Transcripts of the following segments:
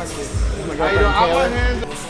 How you doing?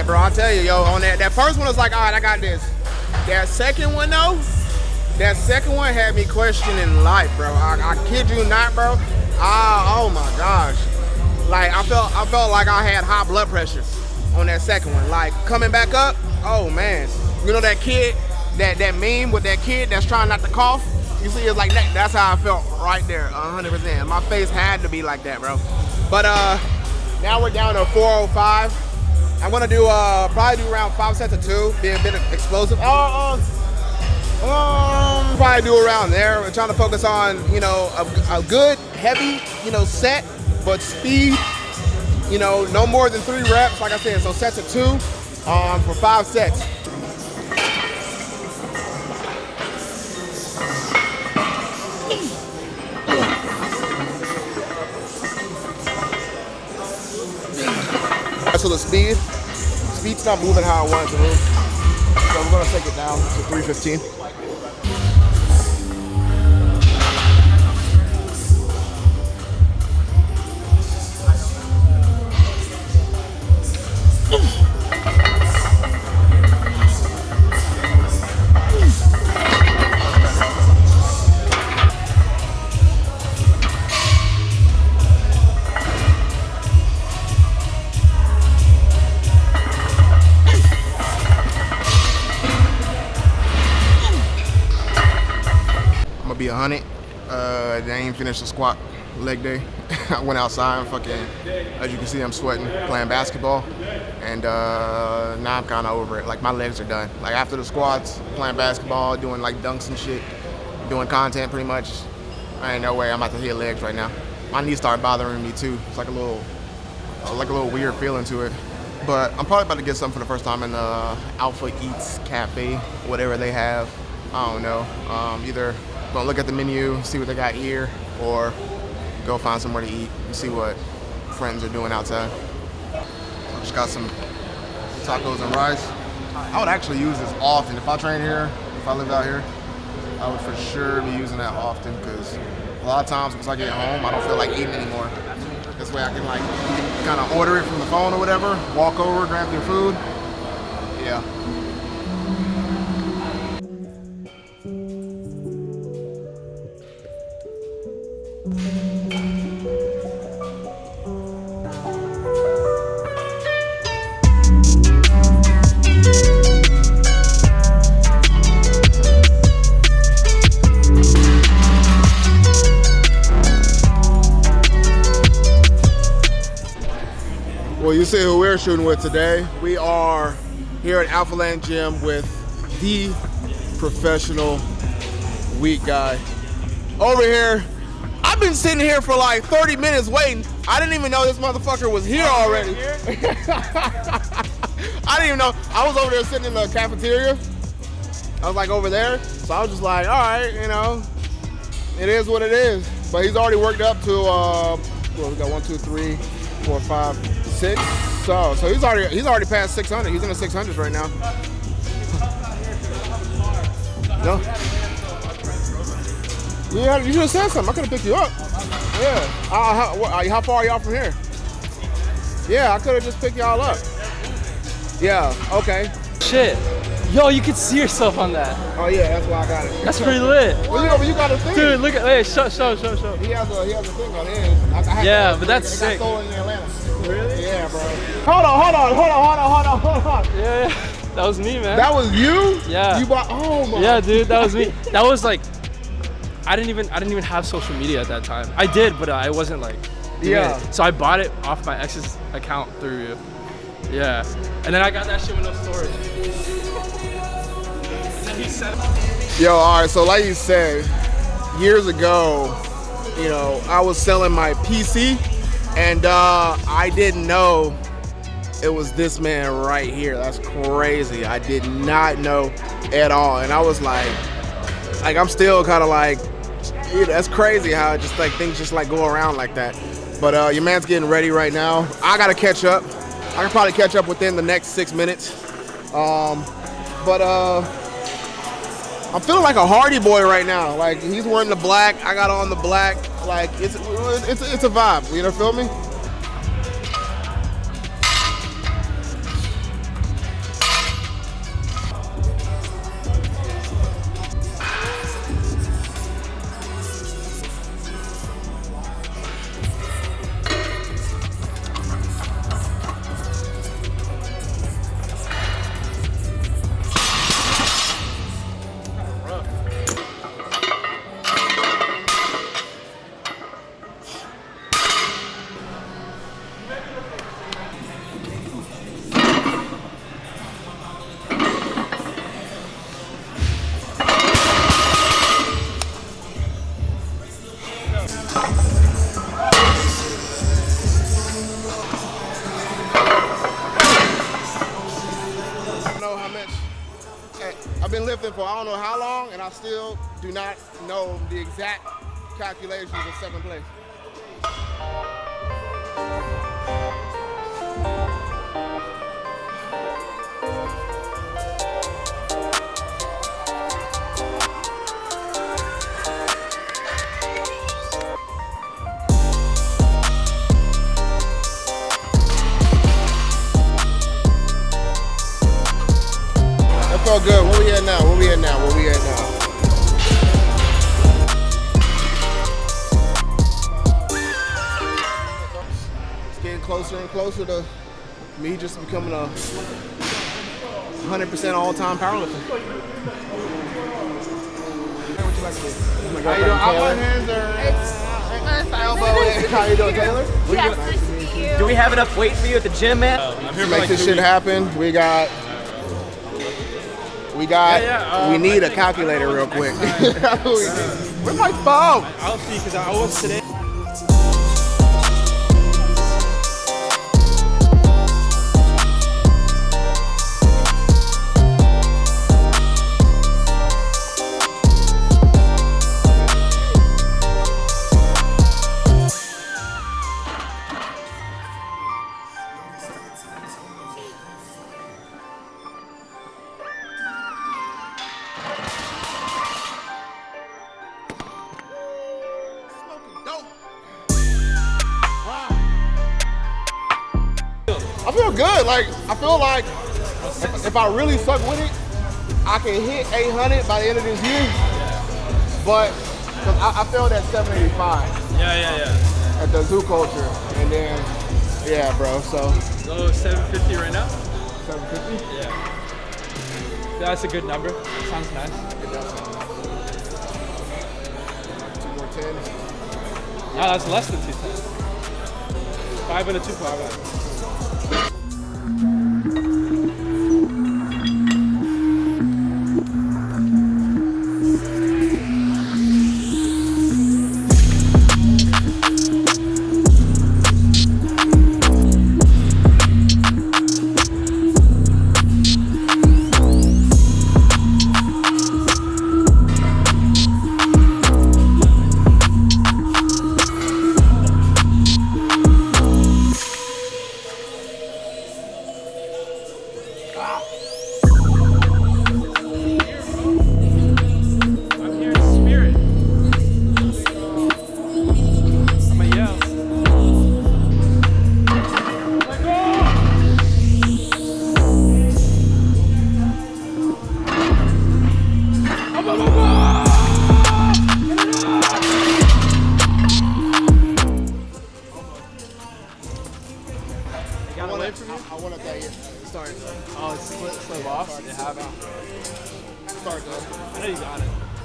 Bro. I'll tell you, yo. On that, that first one was like, all right, I got this. That second one, though, that second one had me questioning life, bro. I, I kid you not, bro. Ah, oh my gosh. Like I felt, I felt like I had high blood pressure on that second one. Like coming back up, oh man. You know that kid, that that meme with that kid that's trying not to cough. You see, it's like that. That's how I felt right there, 100%. My face had to be like that, bro. But uh, now we're down to 405. I'm gonna do uh probably do around five sets of two, being a bit explosive. Oh, oh, um, probably do around there. We're trying to focus on you know a, a good heavy you know set, but speed. You know, no more than three reps. Like I said, so sets of two um, for five sets. So the speed, speed's not moving how I want it to move. So we're gonna take it down to 315. I'm gonna be a hundred. Uh, they ain't finished the squat leg day. I went outside and fucking, as you can see, I'm sweating playing basketball, and uh, now I'm kind of over it. Like my legs are done. Like after the squats, playing basketball, doing like dunks and shit, doing content pretty much. I ain't no way I'm about to hit legs right now. My knees start bothering me too. It's like a little, like a little weird feeling to it. But I'm probably about to get something for the first time in the Alpha Eats Cafe, whatever they have. I don't know. Um, either gonna look at the menu, see what they got here, or go find somewhere to eat and see what friends are doing outside. So just got some tacos and rice. I would actually use this often. If I train here, if I lived out here, I would for sure be using that often because a lot of times once I get home, I don't feel like eating anymore. This way I can like kind of order it from the phone or whatever, walk over, grab your food. Yeah. Well, you see who we're shooting with today. We are here at Alphaland Gym with the professional weak guy. Over here, I've been sitting here for like 30 minutes waiting. I didn't even know this motherfucker was here already. I didn't even know. I was over there sitting in the cafeteria. I was like over there. So I was just like, all right, you know, it is what it is. But he's already worked up to, uh, well, we got one, two, three, four, five, six. So, so he's already he's already past 600. He's in the 600s right now. No. Yeah, you should have said something. I could have picked you up. Yeah. Uh, how, what, uh, how far are y'all from here? Yeah, I could have just picked y'all up. Yeah, okay. Shit. Yo, you could see yourself on that. Oh yeah, that's why I got it. That's pretty lit. Well, know, but you got a thing. Dude, look at, hey, show, show, show, show. He has a, he has a thing on his. I, I Yeah, but that's sick. in Atlanta. Bro. Hold on, hold on, hold on, hold on, hold on, hold on. Yeah, yeah. That was me, man. That was you? Yeah. You bought, oh my. yeah, dude, that was me. That was like, I didn't even, I didn't even have social media at that time. I did, but uh, I wasn't like, Yeah. it. So I bought it off my ex's account through you. Yeah. And then I got that shit with no storage. And then he said, Yo, all right, so like you said, years ago, you know, I was selling my PC and uh, I didn't know it was this man right here. That's crazy. I did not know at all. And I was like, like I'm still kind of like, that's crazy how just like things just like go around like that. But uh, your man's getting ready right now. I gotta catch up. I can probably catch up within the next six minutes. Um, but uh, I'm feeling like a Hardy boy right now. Like he's wearing the black, I got on the black. Like it's it's it's a vibe. You know, feel me? For I don't know how long, and I still do not know the exact calculations of second place. Felt good. Where we at now? Where we at now? Where we at now? It's getting closer and closer to me just becoming a 100% all-time powerlifter. Hey, what you like to do? How you doing? I want hands or elbow. How you doing, Taylor? Yes, nice to meet you. Do we have enough weight for you at the gym, man? I'm here To make like this shit weeks. happen, we got. We got. Yeah, yeah, we um, need I a calculator real quick. Where's my phone? I'll see, because I was today. Good. Like I feel like if, if I really suck with it, I can hit 800 by the end of this year. But 'cause I, I failed at 785 Yeah, yeah, yeah. at the zoo culture, and then yeah, bro. So So 750 right now? 750. Yeah. That's a good number. Sounds nice. Two more tens. No, that's less than 210. Five and a two five.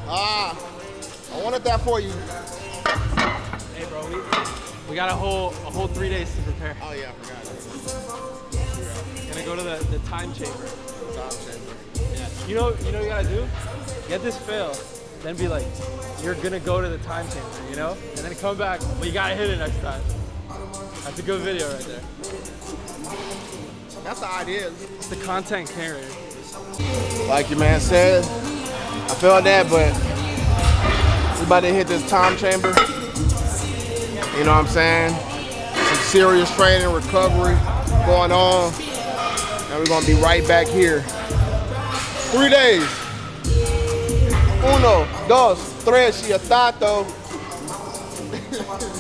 Ah, I wanted that for you. Hey, bro, we, we got a whole a whole three days to prepare. Oh yeah, I forgot. Gonna go to the, the time chamber. Time chamber. Yeah. You know, you know, what you gotta do. Get this fail, then be like, you're gonna go to the time chamber, you know, and then come back. But you gotta hit it next time. That's a good video right there. That's the idea. It's the content carrier. Like your man said, I felt that, but we about to hit this time chamber. You know what I'm saying? Some serious training, recovery going on. And we're gonna be right back here. Three days. Uno, dos, tres, y atato.